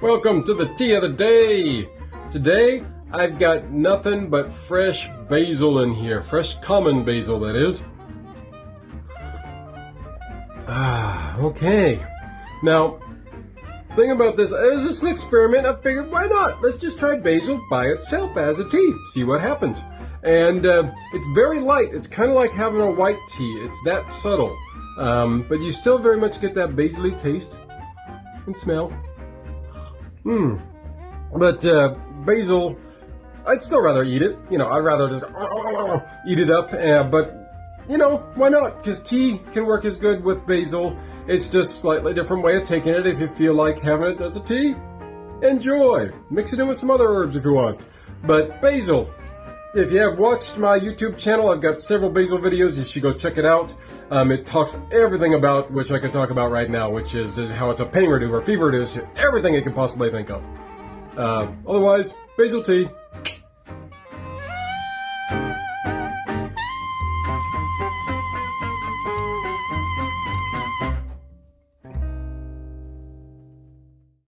welcome to the tea of the day. Today, I've got nothing but fresh basil in here. Fresh common basil, that is. Ah, okay. Now, thing about this, is it's an experiment, I figured why not? Let's just try basil by itself as a tea. See what happens. And uh, it's very light. It's kind of like having a white tea. It's that subtle. Um, but you still very much get that basil taste and smell. Hmm. But uh, basil, I'd still rather eat it. You know, I'd rather just eat it up. Uh, but you know, why not? Because tea can work as good with basil. It's just slightly different way of taking it. If you feel like having it as a tea, enjoy. Mix it in with some other herbs if you want. But basil, if you have watched my YouTube channel, I've got several basil videos. You should go check it out. Um, it talks everything about which I can talk about right now, which is how it's a pain reducer, fever reducer, everything you can possibly think of. Uh, otherwise, basil tea,